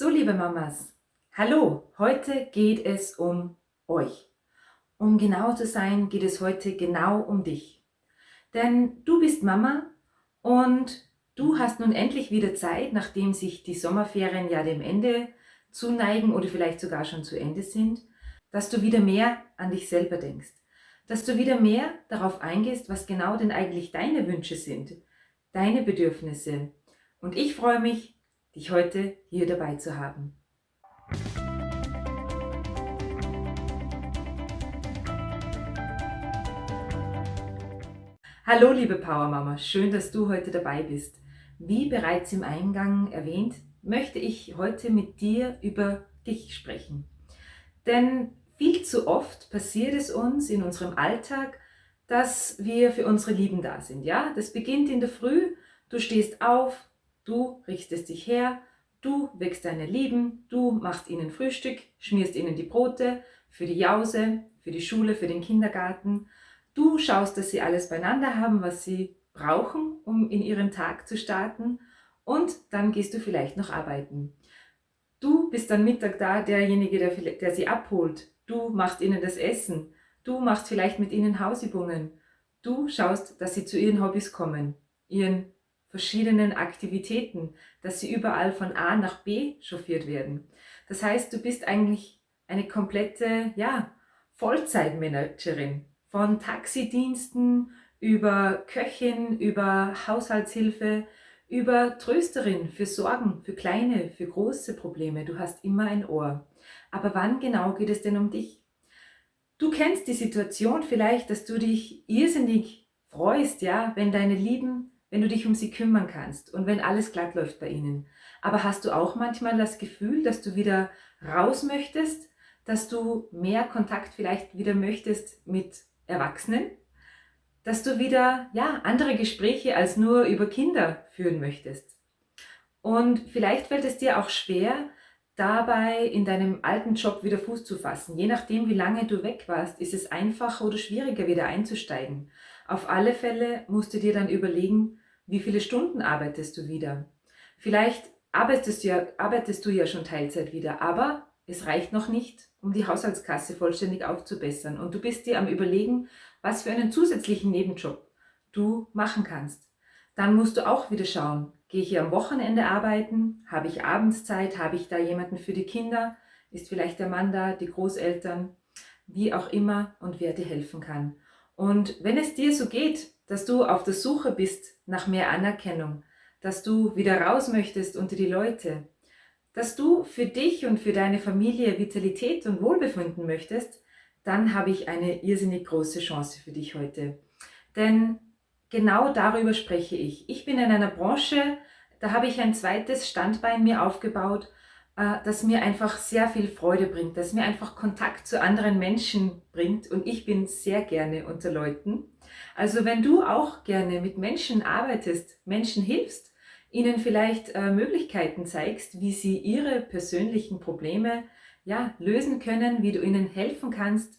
So, liebe Mamas, hallo, heute geht es um euch. Um genau zu sein, geht es heute genau um dich. Denn du bist Mama und du hast nun endlich wieder Zeit, nachdem sich die Sommerferien ja dem Ende zuneigen oder vielleicht sogar schon zu Ende sind, dass du wieder mehr an dich selber denkst. Dass du wieder mehr darauf eingehst, was genau denn eigentlich deine Wünsche sind, deine Bedürfnisse. Und ich freue mich, dich heute hier dabei zu haben. Hallo liebe Powermama, schön, dass du heute dabei bist. Wie bereits im Eingang erwähnt, möchte ich heute mit dir über dich sprechen. Denn viel zu oft passiert es uns in unserem Alltag, dass wir für unsere Lieben da sind. Ja, das beginnt in der Früh, du stehst auf, Du richtest dich her, du wächst deine Lieben, du machst ihnen Frühstück, schmierst ihnen die Brote für die Jause, für die Schule, für den Kindergarten. Du schaust, dass sie alles beieinander haben, was sie brauchen, um in ihren Tag zu starten und dann gehst du vielleicht noch arbeiten. Du bist dann Mittag da, derjenige, der, der sie abholt. Du machst ihnen das Essen. Du machst vielleicht mit ihnen Hausübungen. Du schaust, dass sie zu ihren Hobbys kommen, ihren verschiedenen Aktivitäten, dass sie überall von A nach B chauffiert werden. Das heißt, du bist eigentlich eine komplette ja, Vollzeitmanagerin von Taxidiensten über Köchin, über Haushaltshilfe, über Trösterin für Sorgen, für kleine, für große Probleme. Du hast immer ein Ohr. Aber wann genau geht es denn um dich? Du kennst die Situation vielleicht, dass du dich irrsinnig freust, ja, wenn deine Lieben wenn du dich um sie kümmern kannst und wenn alles glatt läuft bei ihnen. Aber hast du auch manchmal das Gefühl, dass du wieder raus möchtest, dass du mehr Kontakt vielleicht wieder möchtest mit Erwachsenen, dass du wieder ja, andere Gespräche als nur über Kinder führen möchtest. Und vielleicht fällt es dir auch schwer, dabei in deinem alten Job wieder Fuß zu fassen. Je nachdem, wie lange du weg warst, ist es einfacher oder schwieriger, wieder einzusteigen. Auf alle Fälle musst du dir dann überlegen, wie viele Stunden arbeitest du wieder. Vielleicht arbeitest du ja, arbeitest du ja schon Teilzeit wieder, aber es reicht noch nicht, um die Haushaltskasse vollständig aufzubessern. Und du bist dir am überlegen, was für einen zusätzlichen Nebenjob du machen kannst. Dann musst du auch wieder schauen, gehe ich hier am Wochenende arbeiten, habe ich Abendszeit, habe ich da jemanden für die Kinder, ist vielleicht der Mann da, die Großeltern, wie auch immer und wer dir helfen kann. Und wenn es dir so geht, dass du auf der Suche bist nach mehr Anerkennung, dass du wieder raus möchtest unter die Leute, dass du für dich und für deine Familie Vitalität und Wohlbefinden möchtest, dann habe ich eine irrsinnig große Chance für dich heute. Denn genau darüber spreche ich. Ich bin in einer Branche, da habe ich ein zweites Standbein mir aufgebaut äh, das mir einfach sehr viel Freude bringt, das mir einfach Kontakt zu anderen Menschen bringt und ich bin sehr gerne unter Leuten. Also wenn du auch gerne mit Menschen arbeitest, Menschen hilfst, ihnen vielleicht äh, Möglichkeiten zeigst, wie sie ihre persönlichen Probleme ja, lösen können, wie du ihnen helfen kannst,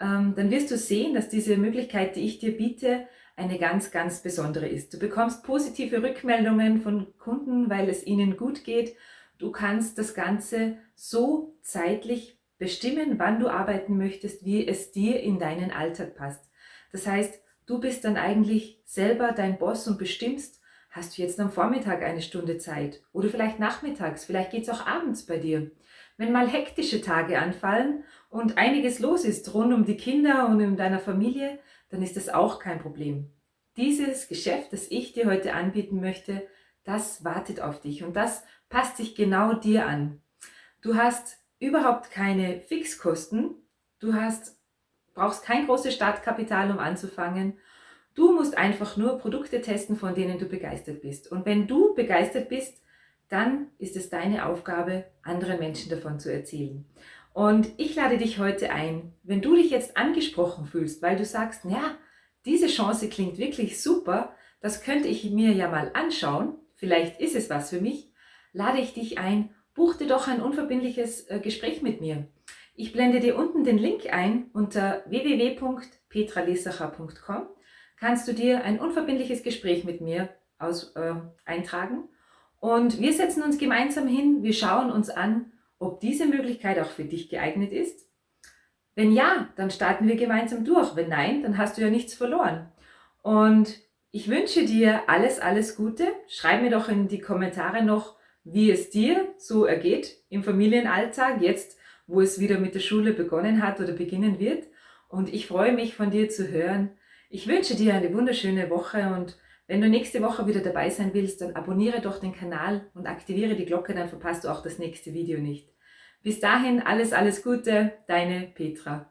ähm, dann wirst du sehen, dass diese Möglichkeit, die ich dir biete, eine ganz, ganz besondere ist. Du bekommst positive Rückmeldungen von Kunden, weil es ihnen gut geht Du kannst das Ganze so zeitlich bestimmen, wann du arbeiten möchtest, wie es dir in deinen Alltag passt. Das heißt, du bist dann eigentlich selber dein Boss und bestimmst, hast du jetzt am Vormittag eine Stunde Zeit oder vielleicht nachmittags, vielleicht geht es auch abends bei dir. Wenn mal hektische Tage anfallen und einiges los ist rund um die Kinder und in deiner Familie, dann ist das auch kein Problem. Dieses Geschäft, das ich dir heute anbieten möchte, das wartet auf dich und das passt sich genau dir an. Du hast überhaupt keine Fixkosten, du hast, brauchst kein großes Startkapital, um anzufangen. Du musst einfach nur Produkte testen, von denen du begeistert bist. Und wenn du begeistert bist, dann ist es deine Aufgabe, anderen Menschen davon zu erzählen. Und ich lade dich heute ein, wenn du dich jetzt angesprochen fühlst, weil du sagst, ja, diese Chance klingt wirklich super, das könnte ich mir ja mal anschauen, vielleicht ist es was für mich, lade ich dich ein, buch dir doch ein unverbindliches äh, Gespräch mit mir. Ich blende dir unten den Link ein unter www.petralesacher.com kannst du dir ein unverbindliches Gespräch mit mir aus, äh, eintragen Und wir setzen uns gemeinsam hin, wir schauen uns an, ob diese Möglichkeit auch für dich geeignet ist. Wenn ja, dann starten wir gemeinsam durch. Wenn nein, dann hast du ja nichts verloren. Und ich wünsche dir alles, alles Gute. Schreib mir doch in die Kommentare noch, wie es dir so ergeht im Familienalltag, jetzt wo es wieder mit der Schule begonnen hat oder beginnen wird. Und ich freue mich von dir zu hören. Ich wünsche dir eine wunderschöne Woche und wenn du nächste Woche wieder dabei sein willst, dann abonniere doch den Kanal und aktiviere die Glocke, dann verpasst du auch das nächste Video nicht. Bis dahin alles, alles Gute, deine Petra.